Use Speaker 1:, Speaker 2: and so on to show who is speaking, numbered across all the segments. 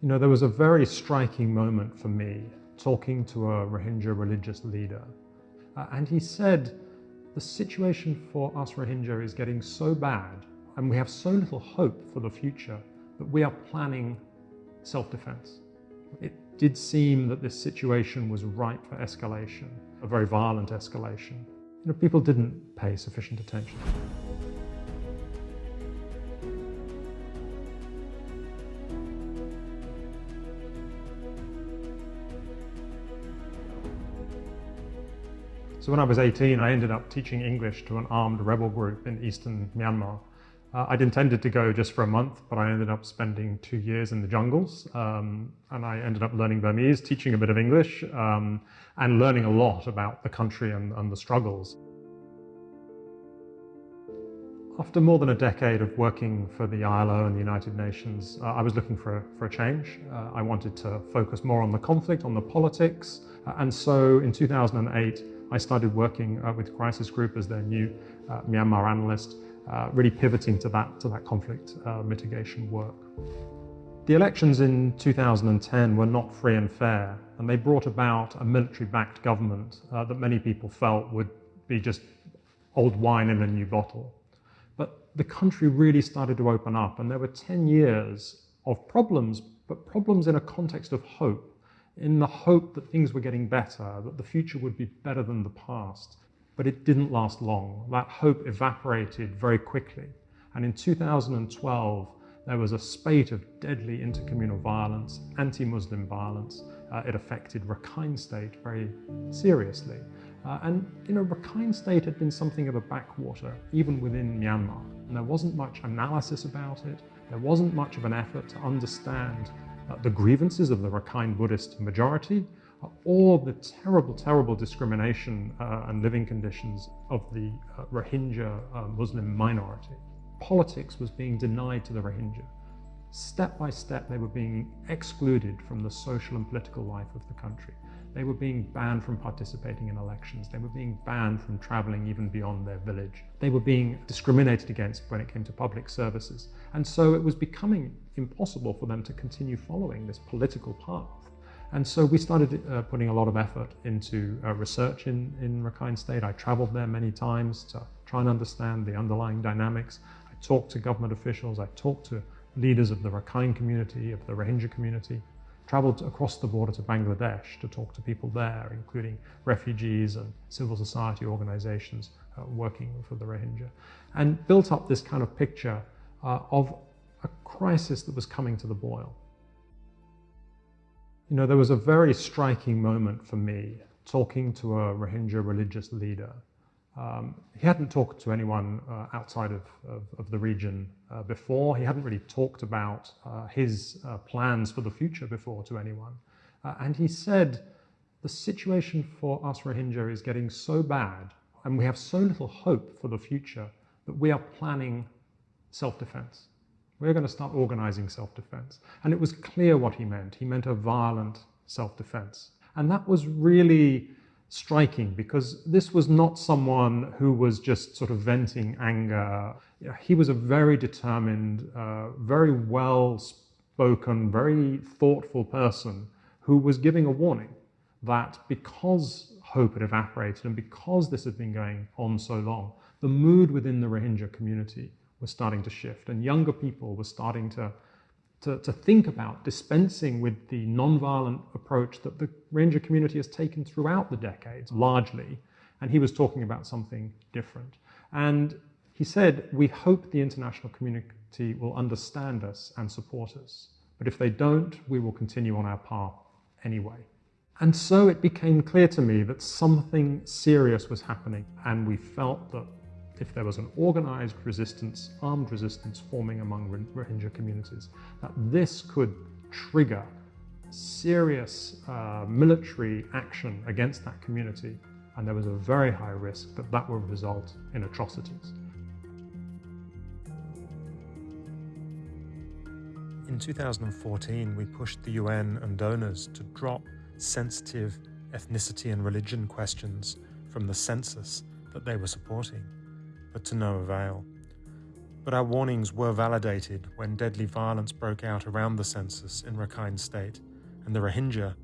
Speaker 1: You know, there was a very striking moment for me talking to a Rohingya religious leader. Uh, and he said, the situation for us Rohingya is getting so bad and we have so little hope for the future that we are planning self-defense. It did seem that this situation was ripe for escalation, a very violent escalation. You know, people didn't pay sufficient attention. So when I was 18, I ended up teaching English to an armed rebel group in eastern Myanmar. Uh, I'd intended to go just for a month, but I ended up spending two years in the jungles. Um, and I ended up learning Burmese, teaching a bit of English, um, and learning a lot about the country and, and the struggles. After more than a decade of working for the ILO and the United Nations, uh, I was looking for a, for a change. Uh, I wanted to focus more on the conflict, on the politics. Uh, and so in 2008, I started working uh, with Crisis Group as their new uh, Myanmar analyst, uh, really pivoting to that, to that conflict uh, mitigation work. The elections in 2010 were not free and fair, and they brought about a military-backed government uh, that many people felt would be just old wine in a new bottle. But the country really started to open up, and there were 10 years of problems, but problems in a context of hope in the hope that things were getting better, that the future would be better than the past. But it didn't last long. That hope evaporated very quickly. And in 2012, there was a spate of deadly intercommunal violence, anti-Muslim violence. Uh, it affected Rakhine State very seriously. Uh, and, you know, Rakhine State had been something of a backwater, even within Myanmar. And there wasn't much analysis about it. There wasn't much of an effort to understand the grievances of the Rakhine Buddhist majority, uh, or the terrible, terrible discrimination uh, and living conditions of the uh, Rohingya uh, Muslim minority. Politics was being denied to the Rohingya. Step by step, they were being excluded from the social and political life of the country. They were being banned from participating in elections. They were being banned from traveling even beyond their village. They were being discriminated against when it came to public services. And so it was becoming impossible for them to continue following this political path. And so we started uh, putting a lot of effort into uh, research in, in Rakhine State. I traveled there many times to try and understand the underlying dynamics. I talked to government officials. I talked to leaders of the Rakhine community, of the Rohingya community traveled across the border to Bangladesh to talk to people there, including refugees and civil society organizations uh, working for the Rohingya, and built up this kind of picture uh, of a crisis that was coming to the boil. You know, there was a very striking moment for me talking to a Rohingya religious leader um, he hadn't talked to anyone uh, outside of, of, of, the region uh, before. He hadn't really talked about uh, his uh, plans for the future before to anyone. Uh, and he said, the situation for us Rohingya is getting so bad and we have so little hope for the future that we are planning self-defense. We're going to start organizing self-defense. And it was clear what he meant. He meant a violent self-defense. And that was really striking because this was not someone who was just sort of venting anger. He was a very determined, uh, very well spoken, very thoughtful person who was giving a warning that because hope had evaporated and because this had been going on so long, the mood within the Rohingya community was starting to shift and younger people were starting to to, to think about dispensing with the non-violent approach that the Rohingya community has taken throughout the decades, largely. And he was talking about something different. And he said, we hope the international community will understand us and support us. But if they don't, we will continue on our path anyway. And so it became clear to me that something serious was happening. And we felt that if there was an organized resistance, armed resistance forming among Rohingya communities, that this could trigger serious uh, military action against that community and there was a very high risk that that would result in atrocities.
Speaker 2: In 2014, we pushed the UN and donors to drop sensitive ethnicity and religion questions from the census that they were supporting but to no avail. But our warnings were validated when deadly violence broke out around the census in Rakhine State, and the Rohingya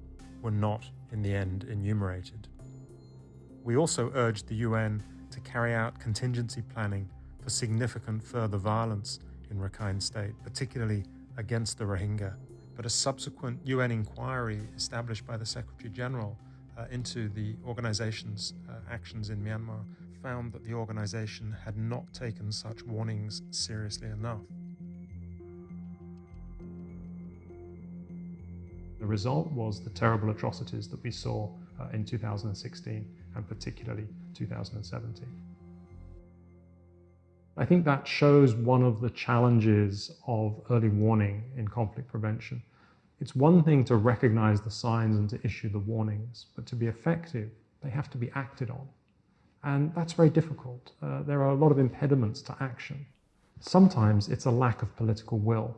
Speaker 2: were not, in the end, enumerated. We also urged the UN to carry out contingency planning for significant further violence in Rakhine State, particularly against the Rohingya. But a subsequent UN inquiry established by the Secretary General uh, into the organization's uh, actions in Myanmar found that the organization had not taken such warnings seriously enough.
Speaker 1: The result was the terrible atrocities that we saw uh, in 2016 and particularly 2017. I think that shows one of the challenges of early warning in conflict prevention. It's one thing to recognize the signs and to issue the warnings, but to be effective, they have to be acted on. And that's very difficult. Uh, there are a lot of impediments to action. Sometimes it's a lack of political will.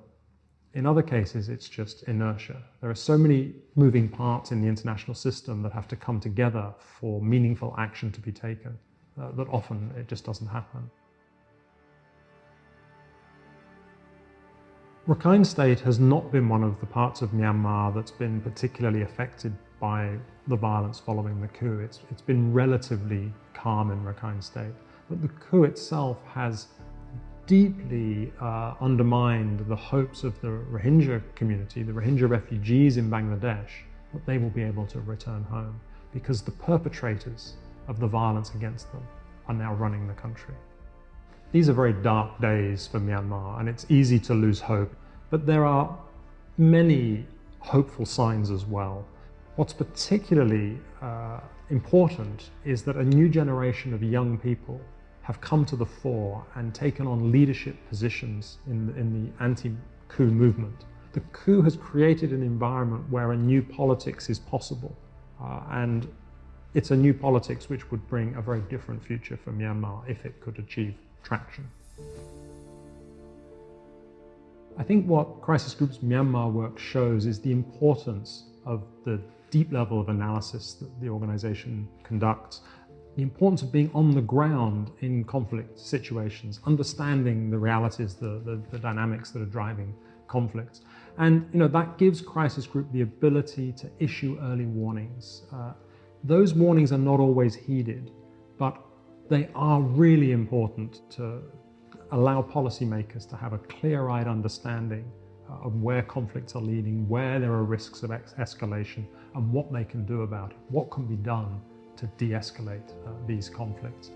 Speaker 1: In other cases, it's just inertia. There are so many moving parts in the international system that have to come together for meaningful action to be taken uh, that often it just doesn't happen. Rakhine State has not been one of the parts of Myanmar that's been particularly affected by the violence following the coup. It's, it's been relatively calm in Rakhine State. But the coup itself has deeply uh, undermined the hopes of the Rohingya community, the Rohingya refugees in Bangladesh, that they will be able to return home because the perpetrators of the violence against them are now running the country. These are very dark days for Myanmar and it's easy to lose hope, but there are many hopeful signs as well. What's particularly uh, important is that a new generation of young people have come to the fore and taken on leadership positions in the, in the anti-coup movement. The coup has created an environment where a new politics is possible uh, and it's a new politics which would bring a very different future for Myanmar if it could achieve traction. I think what Crisis Group's Myanmar work shows is the importance of the deep level of analysis that the organization conducts, the importance of being on the ground in conflict situations, understanding the realities, the, the, the dynamics that are driving conflicts. And you know that gives Crisis Group the ability to issue early warnings. Uh, those warnings are not always heeded, but they are really important to allow policymakers to have a clear-eyed understanding uh, of where conflicts are leading, where there are risks of escalation, and what they can do about it, what can be done to de-escalate uh, these conflicts.